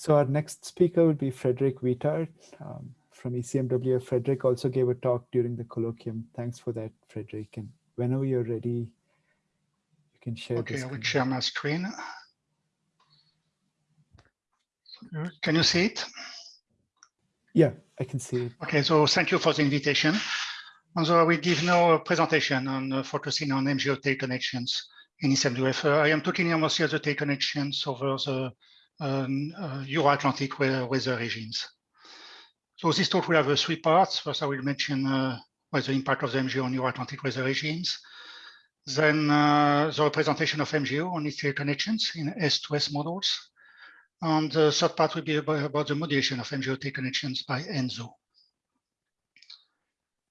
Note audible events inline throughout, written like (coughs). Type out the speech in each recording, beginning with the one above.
So our next speaker will be Frederick Vitart um, from ECMWF. Frederick also gave a talk during the colloquium. Thanks for that, Frederick. And whenever you're ready, you can share Okay, I will share my screen. Can you see it? Yeah, I can see it. Okay, so thank you for the invitation. And so I will give now a presentation on uh, focusing on MJO tail connections in ECMWF. Uh, I am talking here mostly of the teleconnections over the um, uh, Euro-Atlantic weather regimes. So this talk will have uh, three parts. First, I will mention uh, what the impact of the MJO on Euro-Atlantic weather regimes. Then uh, the representation of MJO on its connections in S2S models. And the third part will be about, about the modulation of MJO connections by ENSO.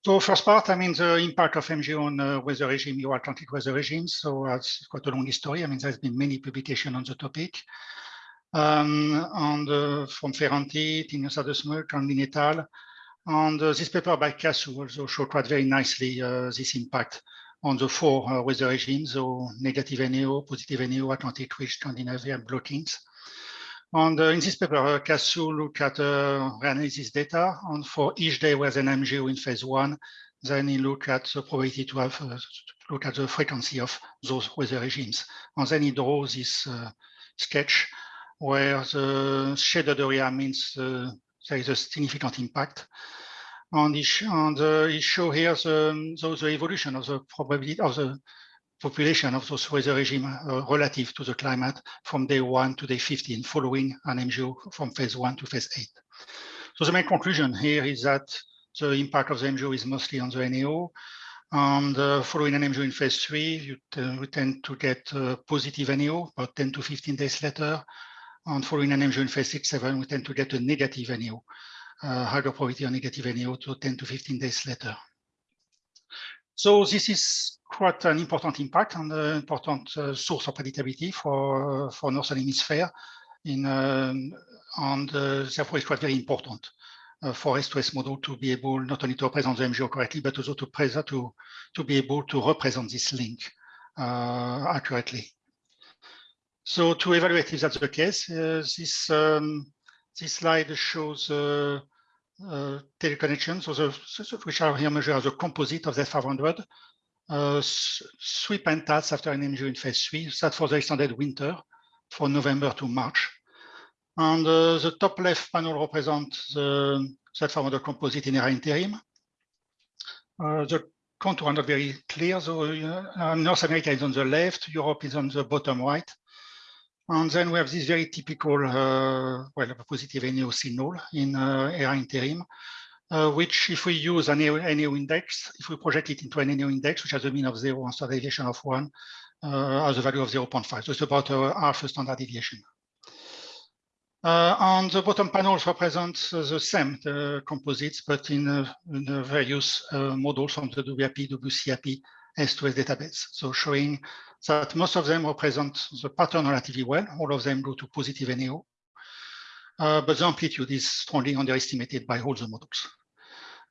So first part, I mean, the impact of MJO on uh, weather regime, Euro-Atlantic weather regimes. So it's quite a long history. I mean, there's been many publications on the topic. Um, and uh, from Ferranti, Tinius Adesmuk, and Linetal. And uh, this paper by Cassou also showed quite very nicely uh, this impact on the four uh, weather regimes, so negative NAO, positive NAO, Atlantic Ridge, Scandinavia blockings. And uh, in this paper, uh, Cassou looked at uh, reanalysis data, and for each day where an MJO in phase one, then he looked at the probability to have uh, look at the frequency of those weather regimes. And then he draws this sketch where the shaded area means uh, there is a significant impact. And sh and, uh, he show here the, the, the evolution of the probability of the population of those weather regime uh, relative to the climate from day one to day 15 following an MJO from phase one to phase eight. So the main conclusion here is that the impact of the MJO is mostly on the NAO. And uh, following an MJO in phase three, you, we tend to get uh, positive NAO about 10 to 15 days later. And following an MJO in phase six, seven, we tend to get a negative NAO, uh, higher probability of negative NAO to 10 to 15 days later. So this is quite an important impact and an important uh, source of predictability for, uh, for Northern Hemisphere. In, um, and uh, therefore it's quite very important uh, for S2S model to be able not only to represent the MJO correctly, but also to, to, to be able to represent this link uh, accurately. So to evaluate if that's the case, uh, this, um, this slide shows uh, uh, teleconnections, so the, which are here measured as a composite of the 500, uh, three pentats after an MJO in phase three, that for the extended winter for November to March. And uh, the top left panel represents the Z500 composite in era interim. Uh, the contour are not very clear. So uh, North America is on the left, Europe is on the bottom right. And then we have this very typical, uh, well, positive NAO signal in uh, interim uh, which if we use an NAO index, if we project it into an NAO index, which has a mean of zero and standard deviation of one, uh, has a value of 0.5. So it's about uh, half a standard deviation. Uh, and the bottom panel, panels represent the same the composites, but in, uh, in various uh, models from the WIAP, WCIP, S2S database. So showing that most of them represent the pattern relatively well. All of them go to positive NAO. Uh, but the amplitude is strongly underestimated by all the models.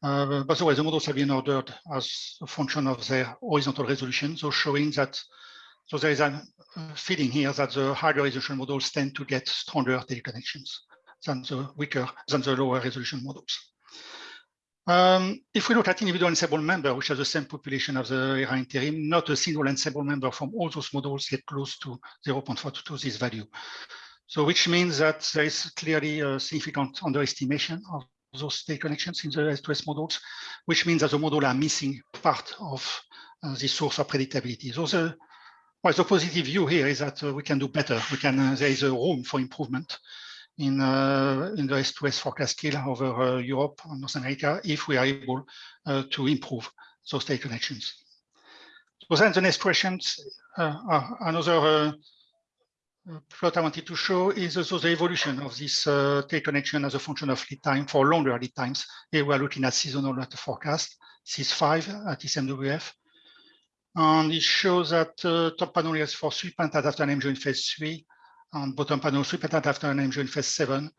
Uh, by the way, the models have been ordered as a function of their horizontal resolution, so showing that so there is a feeling here that the higher resolution models tend to get stronger teleconnections than the weaker than the lower resolution models. Um, if we look at individual ensemble member, which has the same population as the era interim, not a single ensemble member from all those models get close to 0.4 to this value. So which means that there is clearly a significant underestimation of those teleconnections in the S2S models, which means that the model are missing part of uh, the source of predictability. So the, well, the positive view here is that uh, we can do better. We can uh, there is a room for improvement in uh, in the S2S forecast scale over uh, Europe and North America if we are able uh, to improve those teleconnections. So then the next questions are another plot I wanted to show is also the evolution of this uh, connection as a function of lead time for longer lead times. Here we are looking at seasonal forecast, SEAS5 at ECMWF. And it shows that uh, top panel is for three pentat after an MJO in phase three, and bottom panel three pentat after an MJO in phase seven.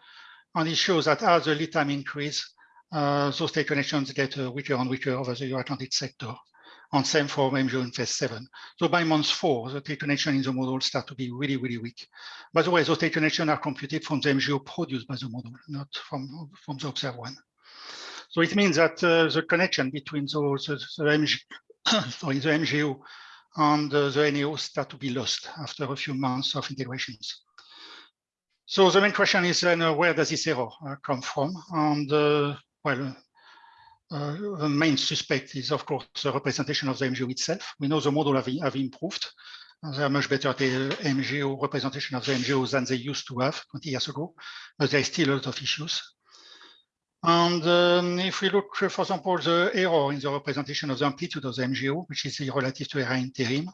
And it shows that as the lead time increase, uh, those teleconnections get uh, weaker and weaker over the Euro-Atlantic sector. and same for MJO in phase seven. So by month four, the teleconnection in the model start to be really, really weak. By the way, those teleconnections are computed from the MJO produced by the model, not from, from the observed one. So it means that uh, the connection between those, the, the, MG, (coughs) sorry, the MJO and uh, the NAO start to be lost after a few months of integrations. So the main question is then uh, where does this error uh, come from? And uh, well, uh, the main suspect is, of course, the representation of the MJO itself. We know the model have, have improved. They are much better at the MJO representation of the MJO than they used to have 20 years ago, but there is still a lot of issues. And um, if we look, for example, the error in the representation of the amplitude of the MJO, which is relative to era interim.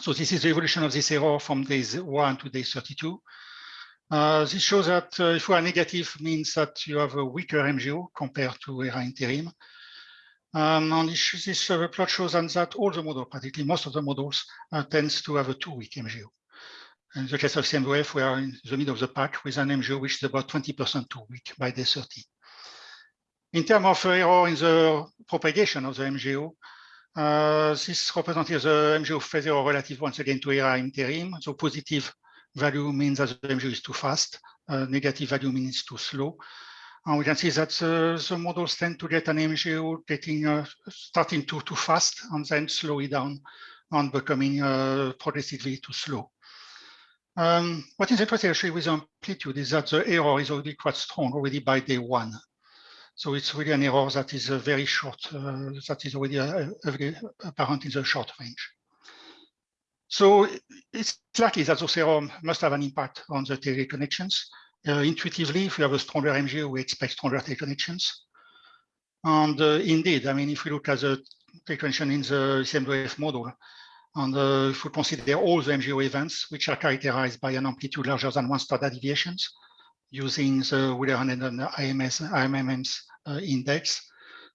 So this is the evolution of this error from days one to day 32. Uh, this shows that uh, if we are negative means that you have a weaker MJO compared to ERA interim. Um, and this, uh, plot shows that all the models, practically most of the models, uh, tends to have a two weak MJO. In the case of ECMWF, we are in the middle of the pack with an MJO which is about 20% too weak by day 30. In terms of error in the propagation of the MJO, uh, this represents the MJO phase error relative once again to ERA interim, so positive value means that the MJO is too fast, uh, negative value means too slow. And we can see that uh, the models tend to get an MJO getting uh, starting too too fast and then slow it down and becoming uh, progressively too slow. Um, what is interesting actually with amplitude is that the error is already quite strong already by day one. So it's really an error that is very short, uh, that is already uh, apparent in the short range. So it's likely that those errors must have an impact on the teleconnections. Uh, intuitively, if we have a stronger MJO, we expect stronger teleconnections. And uh, indeed, I mean, if we look at the teleconnection in the ECMWF model, and uh, if we consider all the MJO events, which are characterized by an amplitude larger than one standard deviations, using the Wheeler-Hendon and IMS, IMM's uh, index.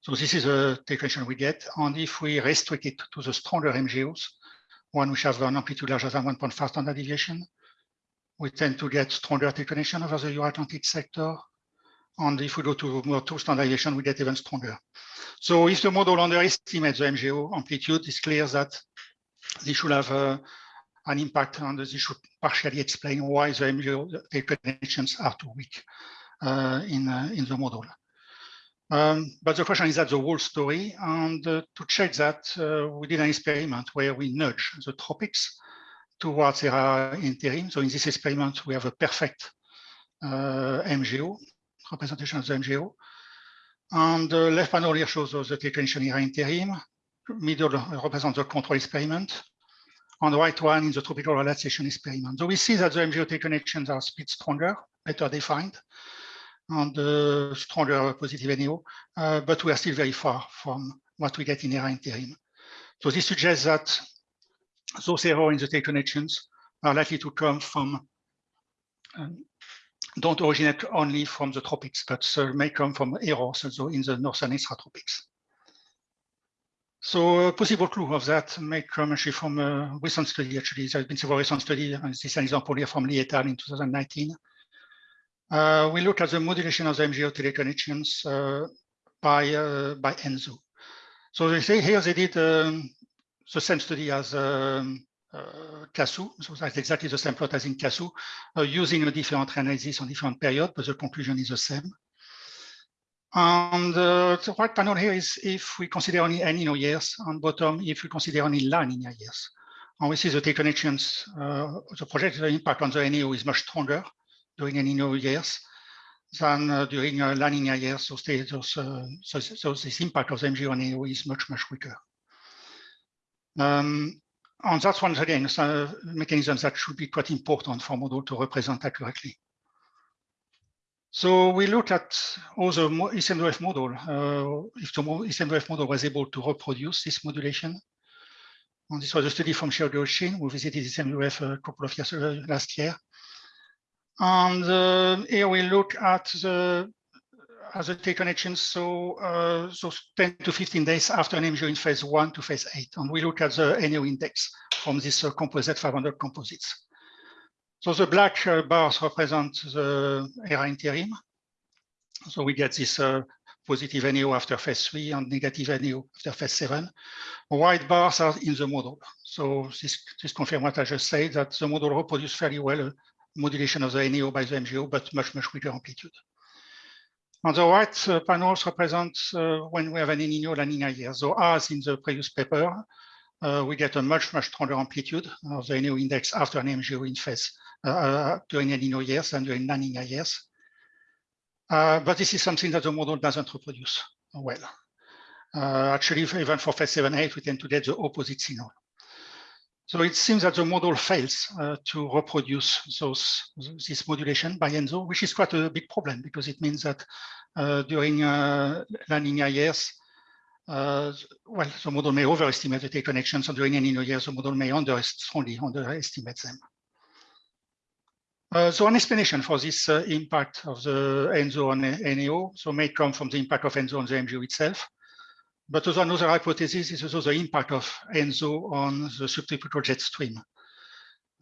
So this is a connection we get. And if we restrict it to the stronger MJOs, one which has an amplitude larger than 1.5 standard deviation. We tend to get stronger connection over the Euro-Atlantic sector. And if we go to more two standard deviation, we get even stronger. So if the model underestimates the MJO amplitude, it's clear that this should have uh, an impact and this should partially explain why the MJO connections are too weak uh, in, uh, in the model. Um, but the question is that the whole story. And uh, to check that, uh, we did an experiment where we nudge the tropics towards ERA interim. So in this experiment, we have a perfect uh, MJO, representation of the MJO. And the left panel here shows the technician ERA interim. Middle represents the control experiment. On the right one is the tropical relaxation experiment. So we see that the MJO connections are speed stronger, better defined and uh, stronger positive NAO, uh, but we are still very far from what we get in ERA interim. So this suggests that those errors in the teleconnections are likely to come from, um, don't originate only from the tropics, but uh, may come from errors also in the northern extratropics. So a possible clue of that may come actually from a recent study, actually. There has been several recent studies, and this is an example here from Lee et al. in 2019, uh, we look at the modulation of the MJO teleconnections uh, by, uh, by. So they say here they did um, the same study as um, uh, Cassou, so that's exactly the same plot as in Cassou, uh, using a different analysis on different period, but the conclusion is the same. And uh, the right panel here is if we consider only Nino years, on bottom if we consider only Nina years. And we see the connections, uh, the projected impact on the NAO is much stronger during Nino years than uh, during uh, Nina years. So, those, uh, so, so, this impact of the MJO on NAO is much, much weaker. Um, and that's once again a mechanism that should be quite important for model to represent accurately. So we look at all the ECMWF model, uh, if the ECMWF model was able to reproduce this modulation. And this was a study from Xiao Shin, who visited ECMWF a couple of years uh, last year. And uh, here we look at the as a T connections, so uh, so 10 to 15 days after an MJO in phase one to phase eight, and we look at the NAO index from this uh, composite 500 composites. So the black uh, bars represent the ERA interim. So we get this uh, positive NAO after phase three and negative NAO after phase seven. White bars are in the model. So this, this confirms what I just said, that the model reproduces fairly well modulation of the NAO by the MJO, but much, much weaker amplitude. On the right uh, panels represent uh, when we have an El Nino La Nina year. So as in the previous paper, uh, we get a much, much stronger amplitude of the NAO index after an MJO in phase uh, during El Nino years and during La Nina years. Uh, but this is something that the model doesn't reproduce well. Uh, actually, even for phase 7, 8, we tend to get the opposite signal. So it seems that the model fails uh, to reproduce those, this modulation by ENSO, which is quite a big problem because it means that uh, during uh, La Nina years, uh, well, the model may overestimate the connections, and during El Nino years, the model may under, strongly underestimate them. Uh, so an explanation for this uh, impact of the ENSO on NAO, so may come from the impact of ENSO on the MJO itself, but also another hypothesis is also the impact of ENSO on the subtropical jet stream,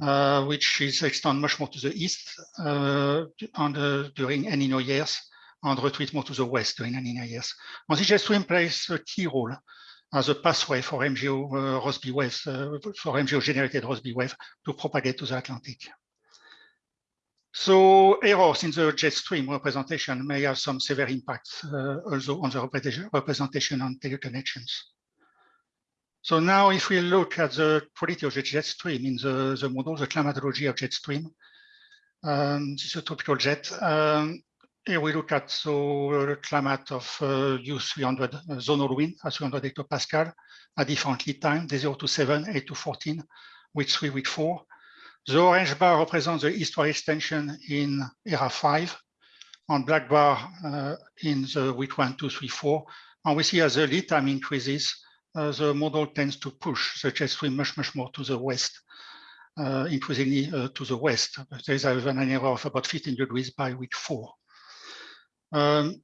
uh, which is extend much more to the east uh, the, during El Nino years and retreat more to the west during El Nino years. And the jet stream plays a key role as a pathway for MJO uh, Rossby waves, uh, for MJO generated Rossby wave to propagate to the Atlantic. So errors in the jet stream representation may have some severe impacts uh, also on the representation on teleconnections. So now if we look at the quality of the jet stream in the, the model, the climatology of jet stream, um, this is a tropical jet. Um, here we look at so the climate of uh, U300 uh, zonal wind at 300 hectopascal at different lead time, day 0 to 7, 8 to 14, week 3, week 4. The orange bar represents the eastward extension in ERA 5, and black bar uh, in the week 1, 2, 3, 4. And we see as the lead time increases, uh, the model tends to push the jet stream much, much more to the west, uh, increasingly uh, to the west. There is even an error of about 15 degrees by week 4. Um,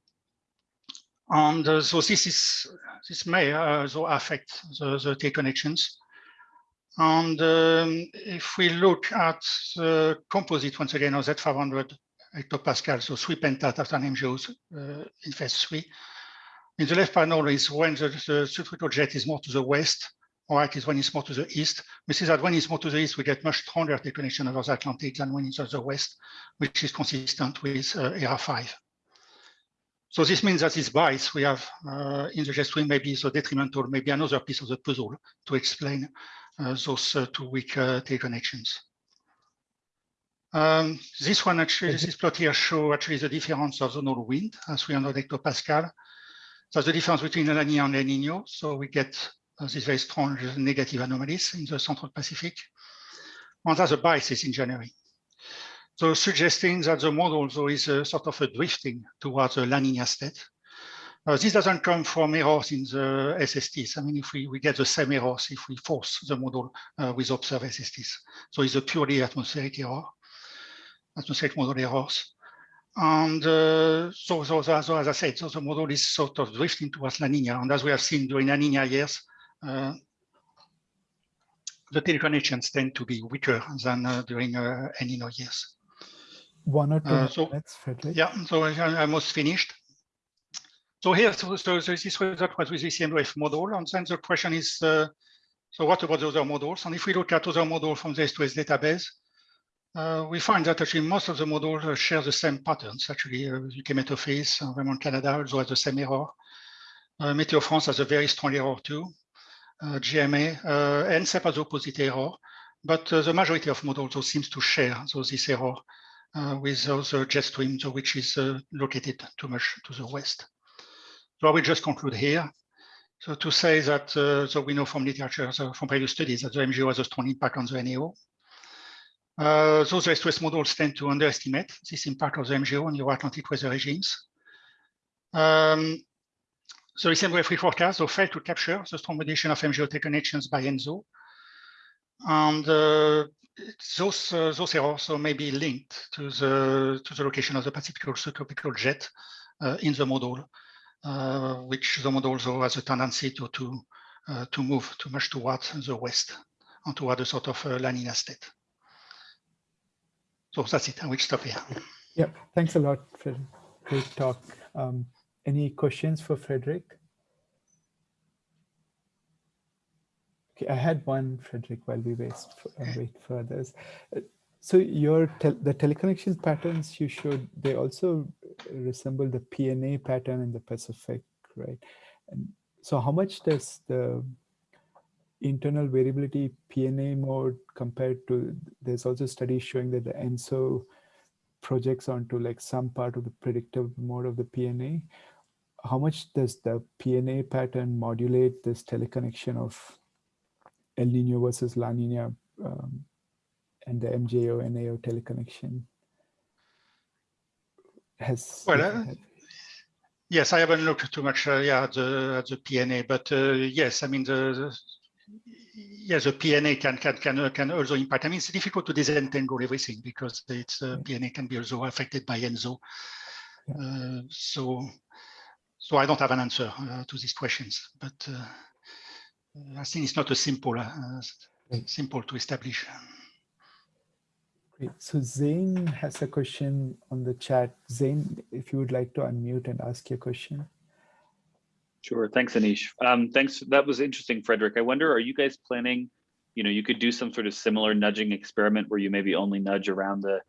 and uh, so this is this may also affect the, the teleconnections. And um, if we look at the composite, once again, of Z500 hectopascal, so three pentat after MJOs uh, in phase three. In the left panel is when the, the jet is more to the west, or right is when it's more to the east. We see that when it's more to the east, we get much stronger connection over the Atlantic than when it's to the west, which is consistent with uh, ERA 5. So this means that this bias we have uh, in the jet stream may be so detrimental, maybe another piece of the puzzle to explain those uh, two weak uh, teleconnections. Um, this one actually, this plot here show actually the difference of zonal wind as 300 hectopascal. That's the difference between La Nina and El Nino. So we get uh, these very strong negative anomalies in the Central Pacific. And that's a biases in January. So suggesting that the model though is a sort of a drifting towards a La Nina state. Uh, this doesn't come from errors in the SSTs. I mean, if we, we get the same errors if we force the model uh, with observed SSTs. So it's a purely atmospheric error, atmospheric model errors. And uh, so, so, so, as I said, so the model is sort of drifting towards La Nina. And as we have seen during La Nina years, uh, the teleconnections tend to be weaker than uh, during uh, El Nino years. One or two Uh, so- minutes, Frederick. Yeah, so I, I almost finished. So here, so, so this result was with the ECMWF model, and then the question is, uh, so what about the other models? And if we look at other models from the S2S database, uh, we find that actually most of the models uh, share the same patterns. Actually, uh, UK Met Office, uh, Vermont Canada also has the same error. Uh, Meteo France has a very strong error too. Uh, JMA, uh, NCEP has opposite error, but uh, the majority of models also seems to share so this error uh, with those uh, jet streams, which is located too much to the west. So I will just conclude here. So to say that, uh, so we know from literature, so from previous studies, that the MJO has a strong impact on the NAO. Uh, those S2S models tend to underestimate this impact of the MJO on Euro-Atlantic weather regimes. Um, so the same free forecast so failed to capture the strong modulation of MJO connections by ENSO. And uh, those, uh, those errors so may be linked to the, to the location of the Pacific subtropical jet uh, in the model which the model also has a tendency to to uh, to move too much towards the west and toward a sort of uh, La Nina state. So that's it. I will stop here. (laughs) Yeah, thanks a lot for great talk. Um, any questions for Frederick? Okay, I had one, Frederick, while we wait for, uh, wait for others. Uh, so your tel the teleconnection patterns you showed, they also resemble the PNA pattern in the Pacific, right? And so how much does the internal variability PNA mode compared to, there's also studies showing that the ENSO projects onto like some part of the predictive mode of the PNA. How much does the PNA pattern modulate this teleconnection of El Nino versus La Nina um, and the MJO NAO teleconnection? Has well, uh, yes, I haven't looked too much uh, yeah, at the, at the PNA, but uh, yes, I mean the, the yes, the PNA can can can uh, can also impact. I mean, it's difficult to disentangle everything because it's uh, PNA can be also affected by ENSO. Uh, so, so I don't have an answer uh, to these questions, but uh, I think it's not a simple uh, simple to establish. Great. So Zane has a question on the chat. Zane, if you would like to unmute and ask your question. Sure. Thanks, Anish. Um, thanks. That was interesting, Frederick. I wonder, are you guys planning, you know, you could do some sort of similar nudging experiment where you maybe only nudge around the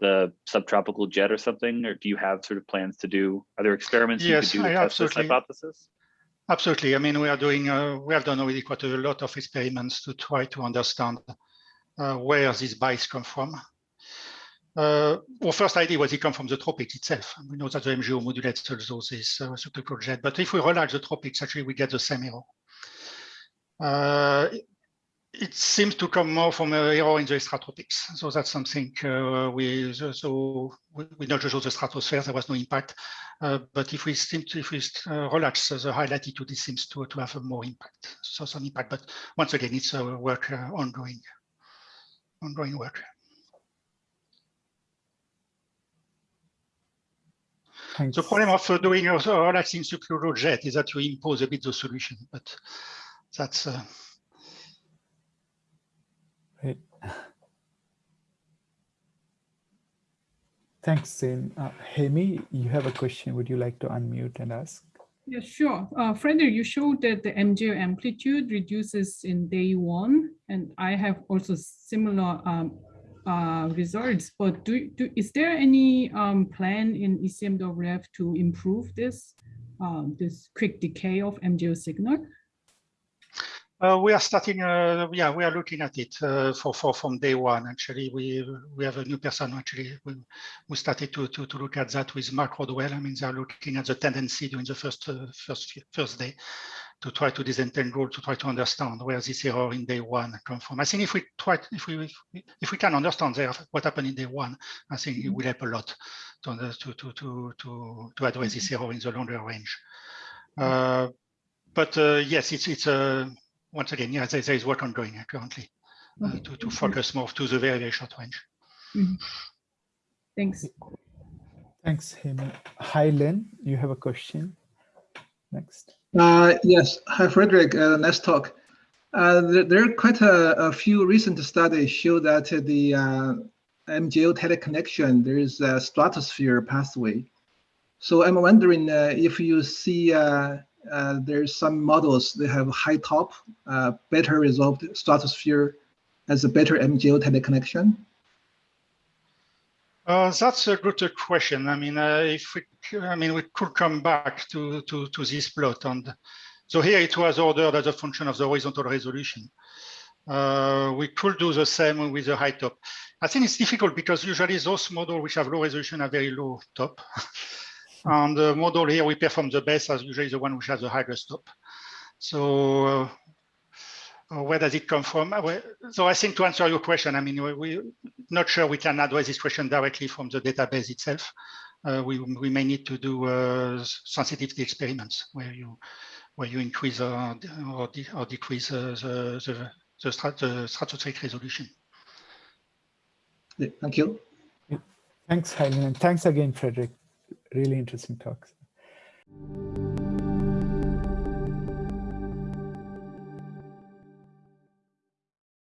the subtropical jet or something, or do you have sort of plans to do, other experiments yes, you could do to I test this hypothesis? Absolutely. I mean, we are doing, uh, we have done already quite a lot of experiments to try to understand uh, where these bites come from. Uh, our first idea was it come from the tropics itself. We know that the MJO modulates also this uh, subtropical jet, but if we relax the tropics, actually we get the same error. Uh, it seems to come more from an error in the extratropics. So that's something uh, we so we, we not just the stratosphere, there was no impact. Uh, but if we seem to, if we uh, relax the high latitude, it seems to, to have a more impact. So some impact, but once again, it's a work uh, ongoing, ongoing work. Thanks. The problem of doing a relaxing subclural jet is that you impose a bit the solution, but that's. Uh... Right. Thanks, Zane. Uh, Hemi, you have a question. Would you like to unmute and ask? Yeah, sure. Uh, Frederick, you showed that the MJO amplitude reduces in day one, and I have also similar um, uh, results, but do, do, is there any um, plan in ECMWF to improve this, um, this quick decay of MJO signal? Uh, we are starting, uh, yeah, we are looking at it uh, for, for from day one. Actually, we we have a new person. Actually, we, we started to, to to look at that with Mark Rodwell. I mean, they are looking at the tendency during the first first first day to try to disentangle, to try to understand where this error in day one come from. I think if we try, if we if we can understand there what happened in day one, I think it will help a lot to to to to to, to address this error in the longer range. Uh, but uh, yes, it's it's a once again, yeah, there, there is work ongoing currently uh, okay. to, to focus more to the very, very short range. Mm -hmm. Thanks. Thanks, Hemi. Hi, Lynn, you have a question. Next. Uh, yes. Hi, Frederick. Uh, nice talk. Uh, there, there, are quite a, a, few recent studies show that the uh, MJO teleconnection, there is a stratosphere pathway. So I'm wondering uh, if you see uh, uh, there's some models that have high top, uh, better resolved stratosphere as a better MJO teleconnection? Uh, that's a good question. I mean, uh, if we, I mean, we could come back to to to this plot, and so here it was ordered as a function of the horizontal resolution. Uh, we could do the same with the high top. I think it's difficult because usually those models which have low resolution are very low top. (laughs) And the model here we perform the best as usually the one which has the highest top. So uh, uh, where does it come from? Uh, so I think to answer your question, I mean, we're not sure we can address this question directly from the database itself. Uh, we, we may need to do uh, sensitivity experiments where you where you increase or, or, de or decrease uh, the, the, the, strat the stratospheric resolution. Thank you. Thanks, Helen, and thanks again, Frederick really interesting talks.